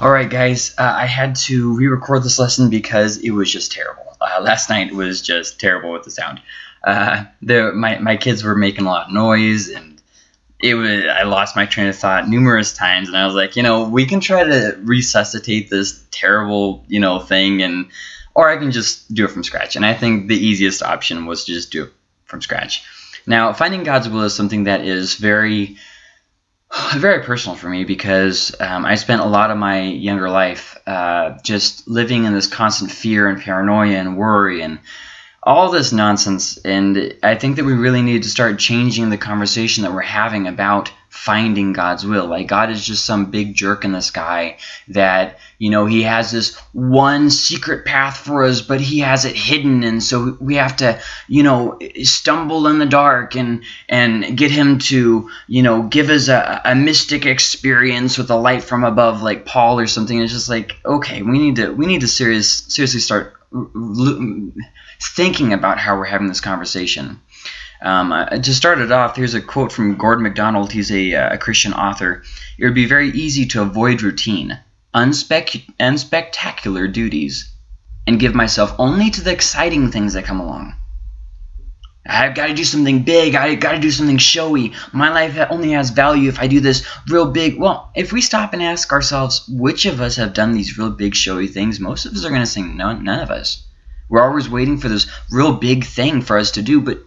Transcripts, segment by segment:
Alright guys, uh, I had to re-record this lesson because it was just terrible. Uh, last night was just terrible with the sound. Uh, my, my kids were making a lot of noise and it was I lost my train of thought numerous times and I was like, you know, we can try to resuscitate this terrible, you know, thing and or I can just do it from scratch. And I think the easiest option was to just do it from scratch. Now, finding God's will is something that is very very personal for me because um, I spent a lot of my younger life uh, just living in this constant fear and paranoia and worry and all this nonsense. And I think that we really need to start changing the conversation that we're having about finding God's will. Like God is just some big jerk in the sky that, you know, he has this one secret path for us, but he has it hidden. And so we have to, you know, stumble in the dark and, and get him to, you know, give us a, a mystic experience with a light from above, like Paul or something. It's just like, okay, we need to, we need to serious, seriously start thinking about how we're having this conversation. Um, uh, to start it off, here's a quote from Gordon MacDonald. He's a, uh, a Christian author. It would be very easy to avoid routine, unspec unspectacular duties, and give myself only to the exciting things that come along. I've got to do something big. I've got to do something showy. My life only has value if I do this real big. Well, if we stop and ask ourselves which of us have done these real big showy things, most of us are going to say no, none of us. We're always waiting for this real big thing for us to do, but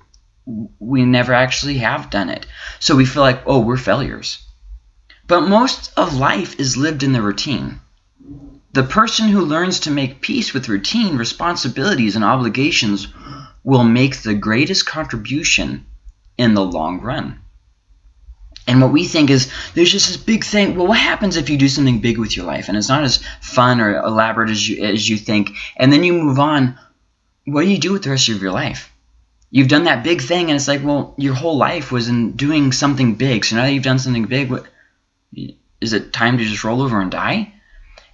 we never actually have done it. So we feel like, oh, we're failures. But most of life is lived in the routine. The person who learns to make peace with routine, responsibilities, and obligations will make the greatest contribution in the long run. And what we think is there's just this big thing. Well, what happens if you do something big with your life and it's not as fun or elaborate as you as you think, and then you move on? What do you do with the rest of your life? you've done that big thing and it's like well your whole life was in doing something big. So now that you've done something big what is it time to just roll over and die?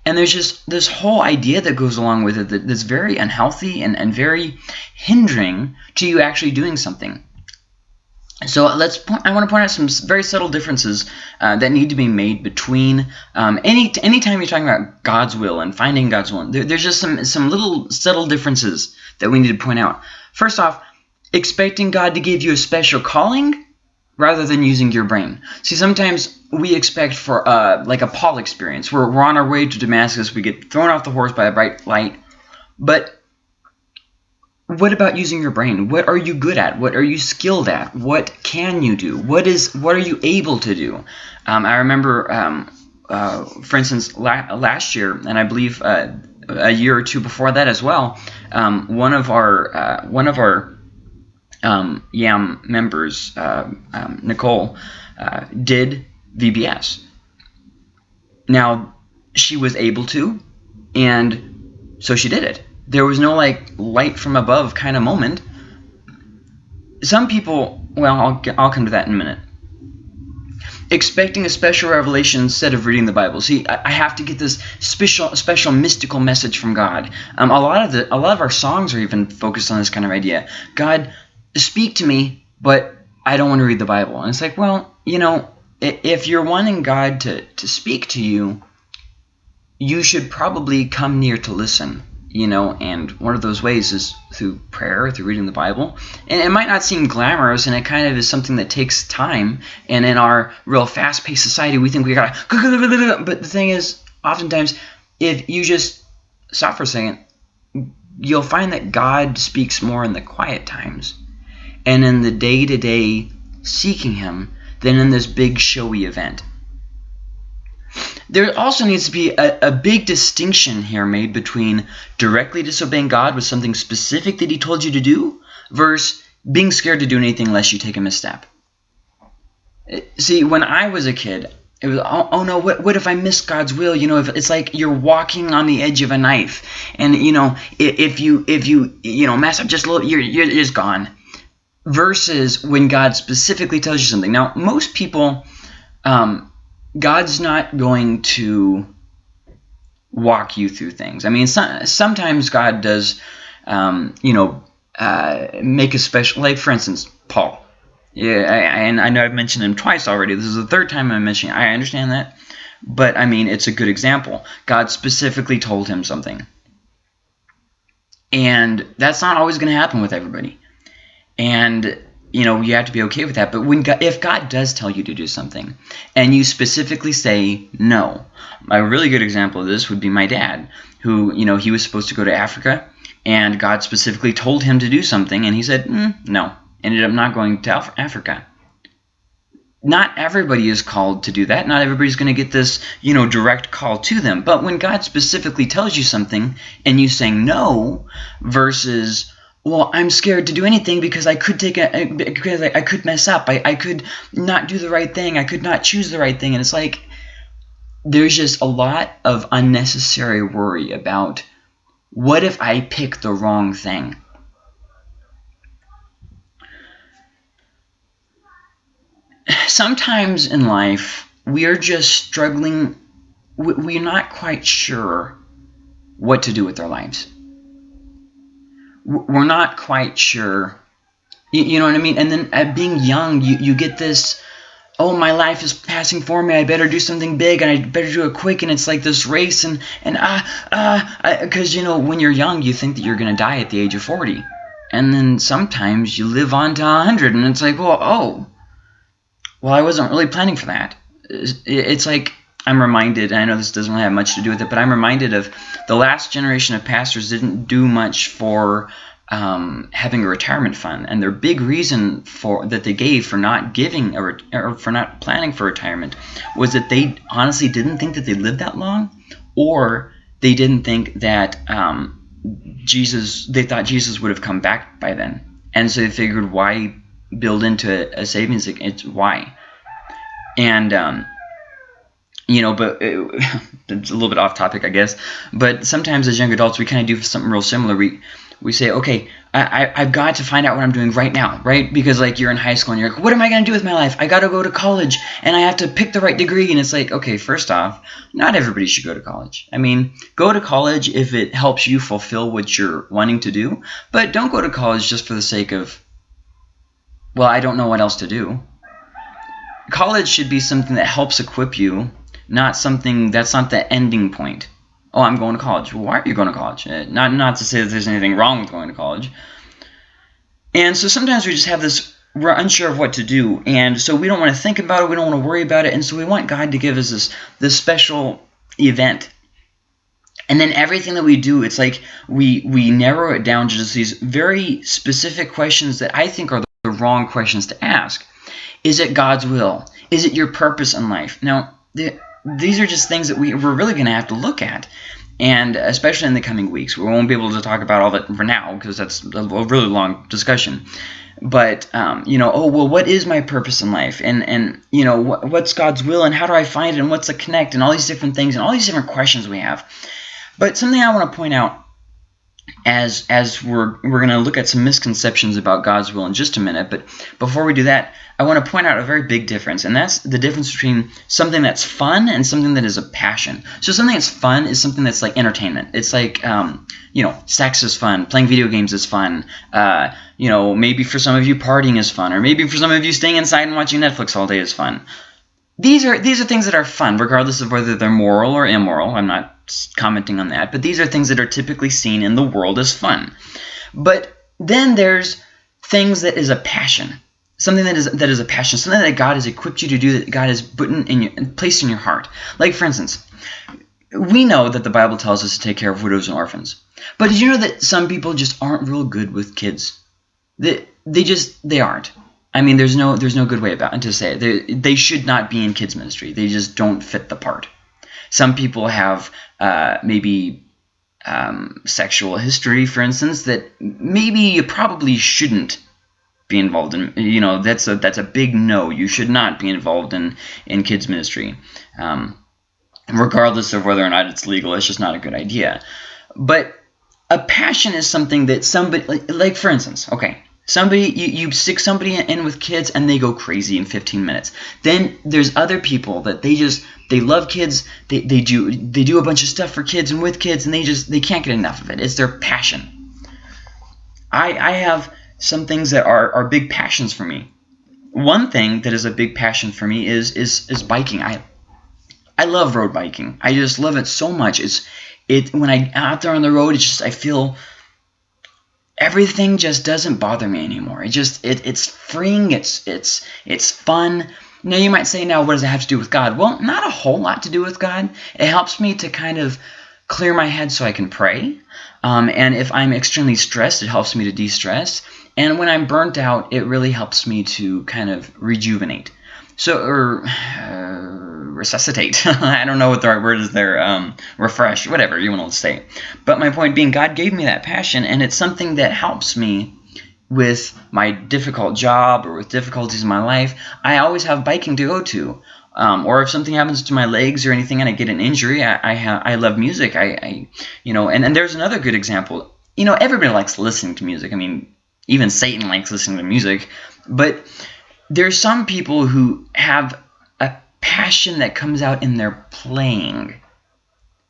And there's just this whole idea that goes along with it that, that's very unhealthy and, and very hindering to you actually doing something so let's. Point, I want to point out some very subtle differences uh, that need to be made between um, any anytime you're talking about God's will and finding God's will. There, there's just some some little subtle differences that we need to point out. First off, expecting God to give you a special calling rather than using your brain. See, sometimes we expect for uh, like a Paul experience. We're, we're on our way to Damascus. We get thrown off the horse by a bright light. But what about using your brain? What are you good at? What are you skilled at? What can you do? What is what are you able to do? Um, I remember, um, uh, for instance, la last year, and I believe uh, a year or two before that as well, um, one of our uh, one of our um, YAM members, uh, um, Nicole, uh, did VBS. Now, she was able to, and so she did it. There was no like light from above kind of moment. Some people, well, I'll, I'll come to that in a minute. Expecting a special revelation instead of reading the Bible. See, I, I have to get this special, special mystical message from God. Um, a lot of the, a lot of our songs are even focused on this kind of idea. God, speak to me, but I don't want to read the Bible. And it's like, well, you know, if you're wanting God to, to speak to you, you should probably come near to listen, you know, and one of those ways is through prayer, through reading the Bible. And it might not seem glamorous, and it kind of is something that takes time. And in our real fast-paced society, we think we got to... But the thing is, oftentimes, if you just stop for a second, you'll find that God speaks more in the quiet times and in the day-to-day -day seeking him than in this big showy event. There also needs to be a, a, big distinction here made between directly disobeying God with something specific that he told you to do versus being scared to do anything unless you take a misstep. See, when I was a kid, it was, oh, oh, no, what, what if I miss God's will? You know, if it's like you're walking on the edge of a knife and, you know, if, if you, if you, you know, mess up just a little, you're, you're just gone versus when God specifically tells you something. Now, most people, um, God's not going to walk you through things. I mean, so, sometimes God does, um, you know, uh, make a special, like for instance, Paul. Yeah, I, and I know I've mentioned him twice already. This is the third time I'm mentioning. I understand that, But I mean, it's a good example. God specifically told him something. And that's not always going to happen with everybody. And you know, you have to be okay with that. But when God, if God does tell you to do something and you specifically say no, a really good example of this would be my dad, who, you know, he was supposed to go to Africa and God specifically told him to do something and he said, mm, no, ended up not going to Africa. Not everybody is called to do that. Not everybody's going to get this, you know, direct call to them. But when God specifically tells you something and you saying no versus well, I'm scared to do anything because I could take a because I, I could mess up. I, I could not do the right thing. I could not choose the right thing. And it's like there's just a lot of unnecessary worry about what if I pick the wrong thing? Sometimes in life, we are just struggling. We're not quite sure what to do with our lives we're not quite sure. You, you know what I mean? And then at being young, you, you get this, oh, my life is passing for me. I better do something big and I better do it quick. And it's like this race and, and ah, ah, because, you know, when you're young, you think that you're going to die at the age of 40. And then sometimes you live on to 100 and it's like, well, oh, well, I wasn't really planning for that. It's like I'm reminded, I know this doesn't really have much to do with it, but I'm reminded of the last generation of pastors didn't do much for um, having a retirement fund, and their big reason for that they gave for not giving a or for not planning for retirement was that they honestly didn't think that they lived that long, or they didn't think that um, Jesus. They thought Jesus would have come back by then, and so they figured why build into a, savings? It's why, and um, you know, but it, it's a little bit off topic, I guess. But sometimes as young adults, we kind of do something real similar. We we say, okay, I, I, have got to find out what I'm doing right now, right? Because like you're in high school and you're like, what am I going to do with my life? I got to go to college and I have to pick the right degree. And it's like, okay, first off, not everybody should go to college. I mean, go to college if it helps you fulfill what you're wanting to do, but don't go to college just for the sake of, well, I don't know what else to do. College should be something that helps equip you not something that's not the ending point. Oh, I'm going to college. Why are you going to college? Uh, not not to say that there's anything wrong with going to college. And so sometimes we just have this we're unsure of what to do, and so we don't want to think about it. We don't want to worry about it, and so we want God to give us this this special event. And then everything that we do, it's like we we narrow it down to just these very specific questions that I think are the wrong questions to ask. Is it God's will? Is it your purpose in life? Now, the these are just things that we, we're really going to have to look at. And especially in the coming weeks, we won't be able to talk about all that for now because that's a really long discussion. But um, you know, oh well, what is my purpose in life, and and you know, what, what's God's will, and how do I find it, and what's the connect, and all these different things, and all these different questions we have. But something I want to point out as as we're we're going to look at some misconceptions about God's will in just a minute. But before we do that, I want to point out a very big difference, and that's the difference between something that's fun and something that is a passion. So something that's fun is something that's like entertainment. It's like, um, you know, sex is fun, playing video games is fun. Uh, you know, maybe for some of you partying is fun, or maybe for some of you staying inside and watching Netflix all day is fun. These are these are things that are fun, regardless of whether they're moral or immoral. I'm not commenting on that, but these are things that are typically seen in the world as fun. But then there's things that is a passion something that is that is a passion, something that God has equipped you to do, that God has put in, in your, placed in your heart. Like for instance, we know that the Bible tells us to take care of widows and orphans, but did you know that some people just aren't real good with kids? They they just they aren't. I mean, there's no there's no good way about it to say it. They they should not be in kids ministry. They just don't fit the part. Some people have uh, maybe um, sexual history, for instance, that maybe you probably shouldn't be involved in you know that's a that's a big no you should not be involved in in kids ministry um, regardless of whether or not it's legal it's just not a good idea but a passion is something that somebody like, like for instance okay somebody you, you stick somebody in with kids and they go crazy in 15 minutes then there's other people that they just they love kids they, they do they do a bunch of stuff for kids and with kids and they just they can't get enough of it it's their passion i i have some things that are, are big passions for me. One thing that is a big passion for me is is is biking. I I love road biking. I just love it so much. It's it when I out there on the road, it's just I feel everything just doesn't bother me anymore. It just it it's freeing. It's it's it's fun. Now you might say, now what does it have to do with God? Well, not a whole lot to do with God. It helps me to kind of clear my head so I can pray. Um, and if I'm extremely stressed, it helps me to de-stress. And when I'm burnt out, it really helps me to kind of rejuvenate. So, or uh, resuscitate. I don't know what the right word is there. Um, refresh, whatever you want to say. But my point being, God gave me that passion, and it's something that helps me with my difficult job or with difficulties in my life. I always have biking to go to. Um, or if something happens to my legs or anything and I get an injury, I I, I love music. I, I you know, and, and there's another good example. You know, everybody likes listening to music. I mean, even Satan likes listening to music. But there's some people who have passion that comes out in their playing.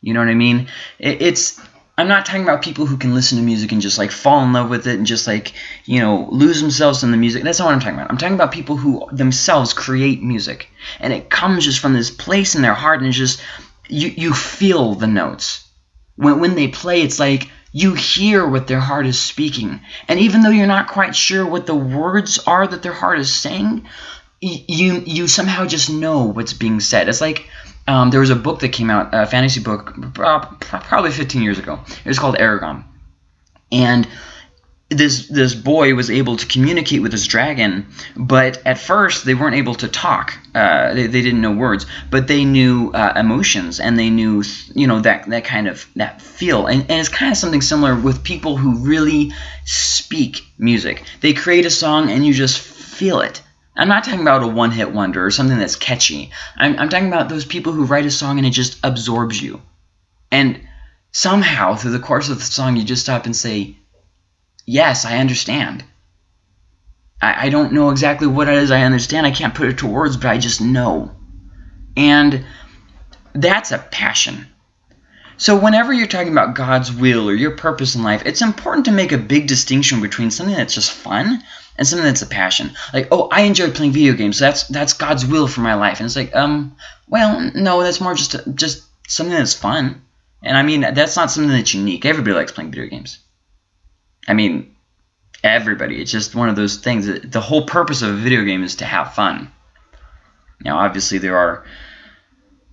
You know what I mean? It, it's I'm not talking about people who can listen to music and just like fall in love with it and just like, you know, lose themselves in the music. That's not what I'm talking about. I'm talking about people who themselves create music. And it comes just from this place in their heart and it's just you you feel the notes. When when they play, it's like you hear what their heart is speaking. And even though you're not quite sure what the words are that their heart is saying, you you somehow just know what's being said. It's like um, there was a book that came out, a fantasy book, probably 15 years ago. It was called Eragon, and this this boy was able to communicate with this dragon, but at first they weren't able to talk. Uh, they, they didn't know words, but they knew uh, emotions and they knew you know that that kind of that feel. And, and it's kind of something similar with people who really speak music. They create a song and you just feel it. I'm not talking about a one-hit wonder or something that's catchy. I'm, I'm talking about those people who write a song and it just absorbs you. And somehow, through the course of the song, you just stop and say, yes, I understand. I, I don't know exactly what it is I understand. I can't put it to words, but I just know. And that's a passion. So whenever you're talking about God's will or your purpose in life, it's important to make a big distinction between something that's just fun and something that's a passion. Like, oh, I enjoy playing video games. So that's that's God's will for my life. And it's like, um, well, no, that's more just just something that's fun. And I mean, that's not something that's unique. Everybody likes playing video games. I mean, everybody. It's just one of those things. The whole purpose of a video game is to have fun. Now, obviously, there are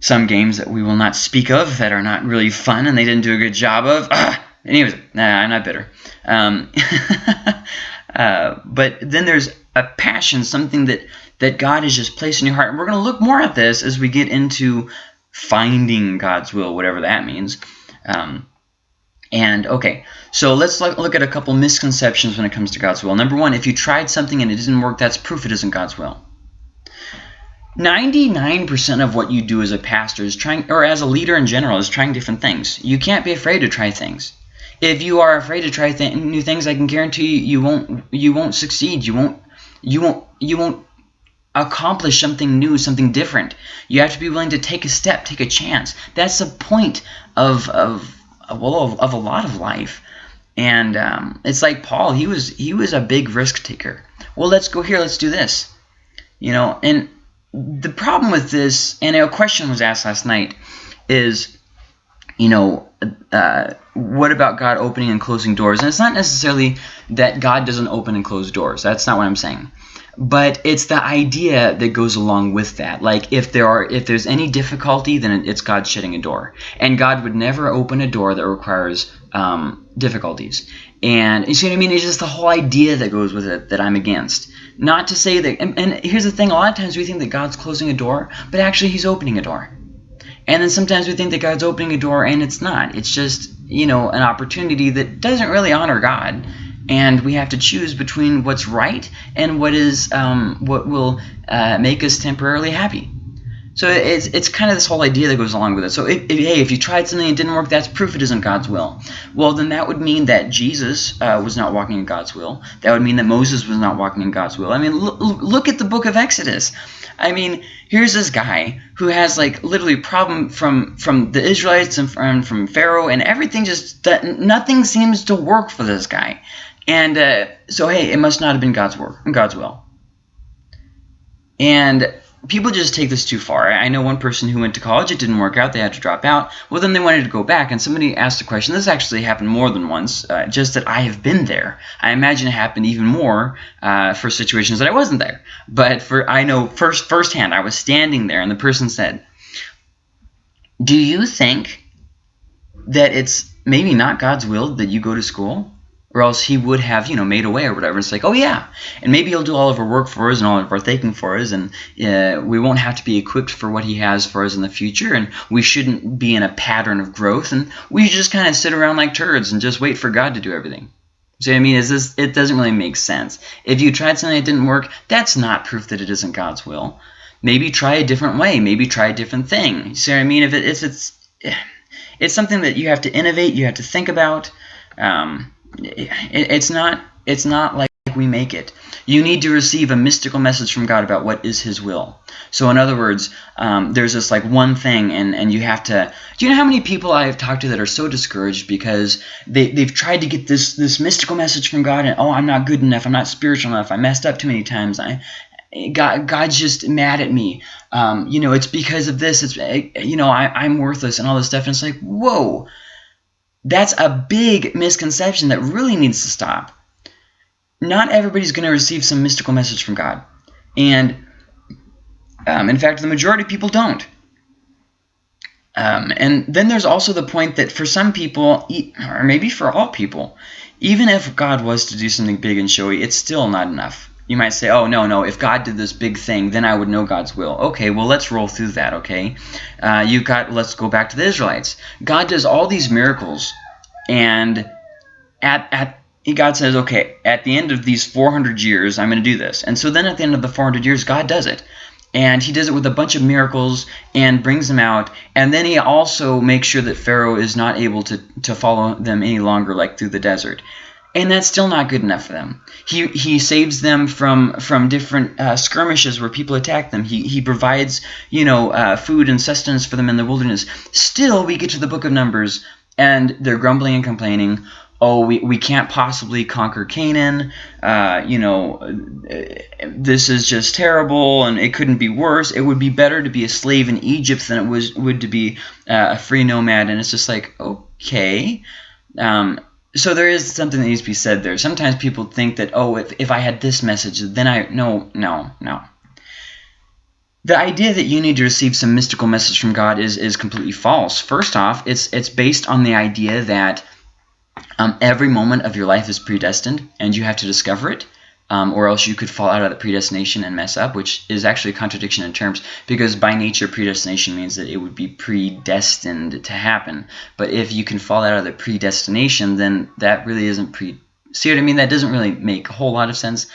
some games that we will not speak of that are not really fun and they didn't do a good job of. Ah! Anyways, nah, I'm not bitter. Um, uh, but then there's a passion, something that, that God has just placed in your heart. And we're going to look more at this as we get into finding God's will, whatever that means. Um, and okay, so let's look at a couple misconceptions when it comes to God's will. Number one, if you tried something and it didn't work, that's proof it isn't God's will. 99% of what you do as a pastor is trying, or as a leader in general, is trying different things. You can't be afraid to try things. If you are afraid to try th new things, I can guarantee you, you won't you won't succeed. You won't you won't you won't accomplish something new, something different. You have to be willing to take a step, take a chance. That's the point of of well of, of a lot of life. And um, it's like Paul. He was he was a big risk taker. Well, let's go here. Let's do this. You know, and the problem with this, and a question was asked last night, is, you know, uh, what about God opening and closing doors? And it's not necessarily that God doesn't open and close doors. That's not what I'm saying. But it's the idea that goes along with that. Like if there are if there's any difficulty, then it's God shutting a door, and God would never open a door that requires um, difficulties. And you see what I mean? It's just the whole idea that goes with it that I'm against. Not to say that, and, and here's the thing, a lot of times we think that God's closing a door, but actually he's opening a door. And then sometimes we think that God's opening a door and it's not. It's just, you know, an opportunity that doesn't really honor God. And we have to choose between what's right and what is um, what will uh, make us temporarily happy. So it's, it's kind of this whole idea that goes along with it. So if, if, hey, if you tried something and it didn't work, that's proof it isn't God's will. Well, then that would mean that Jesus uh, was not walking in God's will. That would mean that Moses was not walking in God's will. I mean, look, at the book of Exodus. I mean, here's this guy who has like literally problem from from the Israelites and from, from Pharaoh and everything just nothing seems to work for this guy. And uh, so hey, it must not have been God's work, God's will. And people just take this too far. I know one person who went to college, it didn't work out, they had to drop out. Well, then they wanted to go back, and somebody asked a question. This actually happened more than once, uh, just that I have been there. I imagine it happened even more uh, for situations that I wasn't there. But for I know first firsthand, I was standing there, and the person said, "Do you think that it's maybe not God's will that you go to school?" Or else he would have, you know, made a way or whatever. It's like, oh yeah, and maybe he'll do all of our work for us and all of our thinking for us, and uh, we won't have to be equipped for what he has for us in the future, and we shouldn't be in a pattern of growth, and we just kind of sit around like turds and just wait for God to do everything. See what I mean? Is this? It doesn't really make sense. If you tried something that didn't work, that's not proof that it isn't God's will. Maybe try a different way. Maybe try a different thing. See what I mean? If, it, if it's it's something that you have to innovate, you have to think about. Um, it's not it's not like we make it. You need to receive a mystical message from God about what is His will. So in other words, um, there's this like one thing, and and you have to. Do you know how many people I have talked to that are so discouraged because they they've tried to get this this mystical message from God, and oh, I'm not good enough, I'm not spiritual enough, I messed up too many times, I. God, God's just mad at me. Um, you know, it's because of this. It's you know, I, I'm worthless and all this stuff. And it's like, whoa, that's a big misconception that really needs to stop. Not everybody's going to receive some mystical message from God. And um, in fact, the majority of people don't. Um, and then there's also the point that for some people, or maybe for all people, even if God was to do something big and showy, it's still not enough. You might say, oh, no, no, if God did this big thing, then I would know God's will. Okay, well, let's roll through that, okay? Uh, you got, let's go back to the Israelites. God does all these miracles, and at, at God says, okay, at the end of these 400 years, I'm going to do this. And so then at the end of the 400 years, God does it. And he does it with a bunch of miracles and brings them out. And then he also makes sure that Pharaoh is not able to, to follow them any longer, like through the desert and that's still not good enough for them. He he saves them from from different uh, skirmishes where people attack them. He he provides you know uh, food and sustenance for them in the wilderness. Still, we get to the book of Numbers and they're grumbling and complaining. Oh, we, we can't possibly conquer Canaan. Uh, you know, this is just terrible, and it couldn't be worse. It would be better to be a slave in Egypt than it was would to be uh, a free nomad. And it's just like, okay. Um, so there is something that needs to be said there. Sometimes people think that, oh, if, if I had this message, then I... No, no, no. The idea that you need to receive some mystical message from God is, is completely false. First off, it's, it's based on the idea that um, every moment of your life is predestined and you have to discover it um, or else you could fall out of the predestination and mess up, which is actually a contradiction in terms, because by nature predestination means that it would be predestined to happen. But if you can fall out of the predestination, then that really isn't pre. See what I mean? That doesn't really make a whole lot of sense.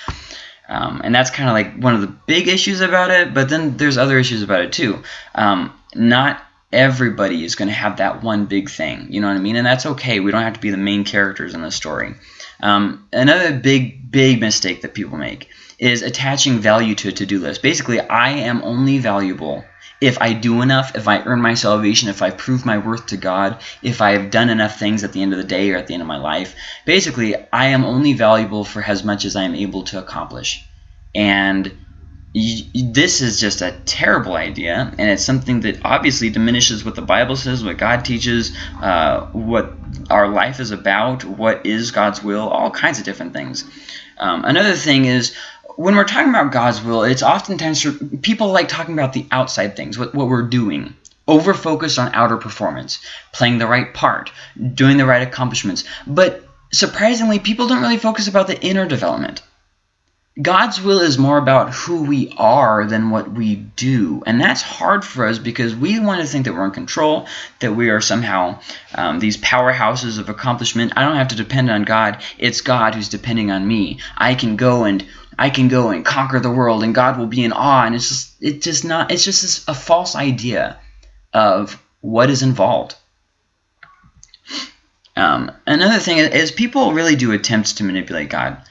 Um, and that's kind of like one of the big issues about it, but then there's other issues about it too. Um, not everybody is going to have that one big thing, you know what I mean? And that's okay. We don't have to be the main characters in the story. Um, another big, big mistake that people make is attaching value to a to-do list. Basically, I am only valuable if I do enough, if I earn my salvation, if I prove my worth to God, if I have done enough things at the end of the day or at the end of my life. Basically, I am only valuable for as much as I am able to accomplish. And this is just a terrible idea, and it's something that obviously diminishes what the Bible says, what God teaches, uh, what our life is about, what is God's will, all kinds of different things. Um, another thing is when we're talking about God's will, it's oftentimes people like talking about the outside things, what, what we're doing. Over focused on outer performance, playing the right part, doing the right accomplishments. But surprisingly, people don't really focus about the inner development. God's will is more about who we are than what we do. And that's hard for us because we want to think that we're in control, that we are somehow um, these powerhouses of accomplishment. I don't have to depend on God. It's God who's depending on me. I can go and I can go and conquer the world and God will be in awe. And it's just, it's just not, it's just a false idea of what is involved. Um, another thing is people really do attempt to manipulate God.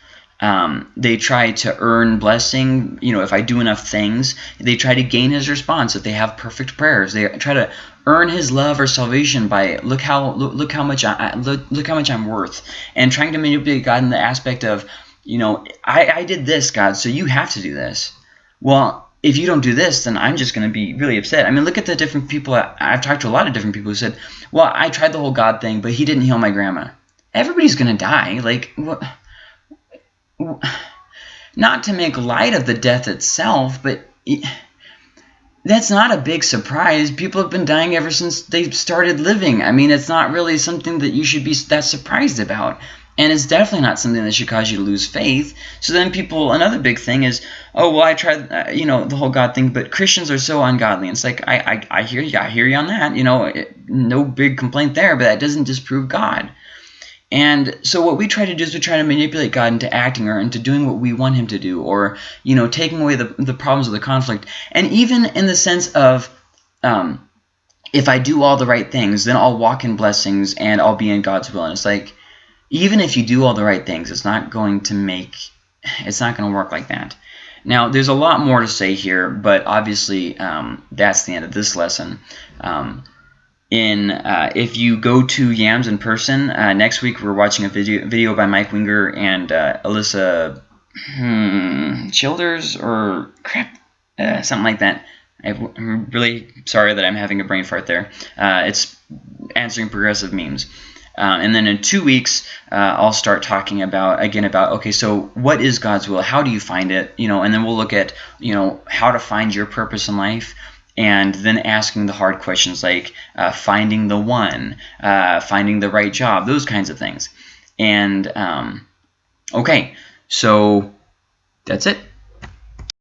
Um, they try to earn blessing. You know, if I do enough things, they try to gain his response. If they have perfect prayers, they try to earn his love or salvation by look how look, look how much I look, look how much I'm worth, and trying to manipulate God in the aspect of, you know, I, I did this, God, so you have to do this. Well, if you don't do this, then I'm just going to be really upset. I mean, look at the different people. I, I've talked to a lot of different people who said, well, I tried the whole God thing, but he didn't heal my grandma. Everybody's going to die. Like, what? Not to make light of the death itself, but that's not a big surprise. People have been dying ever since they started living. I mean, it's not really something that you should be that surprised about. And it's definitely not something that should cause you to lose faith. So then people, another big thing is, oh, well, I tried, uh, you know, the whole God thing, but Christians are so ungodly. And it's like, I, I, I hear you, I hear you on that. You know, it, no big complaint there, but that doesn't disprove God. And so what we try to do is we try to manipulate God into acting or into doing what we want him to do or, you know, taking away the, the problems of the conflict. And even in the sense of, um, if I do all the right things, then I'll walk in blessings and I'll be in God's will. And it's like, even if you do all the right things, it's not going to make, it's not going to work like that. Now, there's a lot more to say here, but obviously um, that's the end of this lesson. Um, in uh, if you go to Yams in person uh, next week, we're watching a video video by Mike Winger and uh, Alisa hmm, Childers or crap, uh, something like that. I'm really sorry that I'm having a brain fart there. Uh, it's answering progressive memes. Uh, and then in two weeks, I'll start talking about again about okay, so what is God's will? How do you find it? You know, and then we'll look at you know how to find your purpose in life and then asking the hard questions like uh, finding the one, uh, finding the right job, those kinds of things. And um, okay, so that's it.